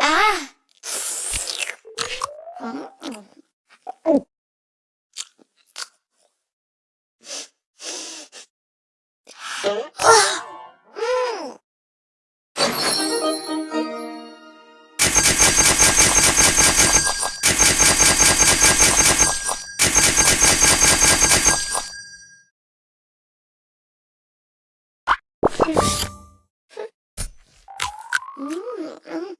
아! 아! Mm-hmm.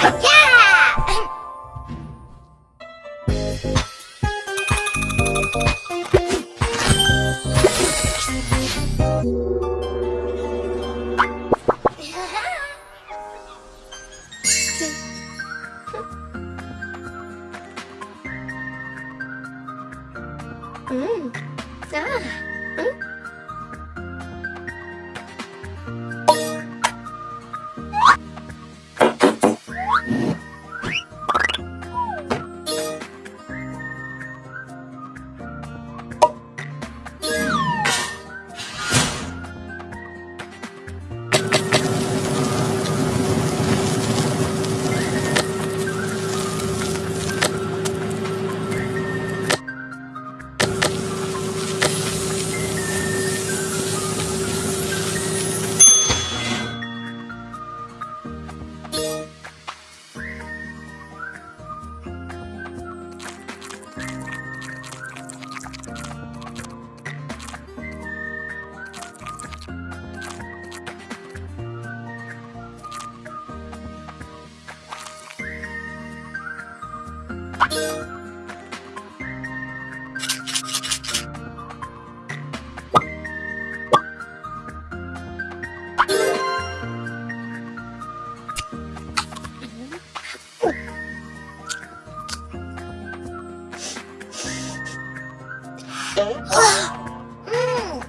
吵。嗯，啊。 어? 어? 아, 음.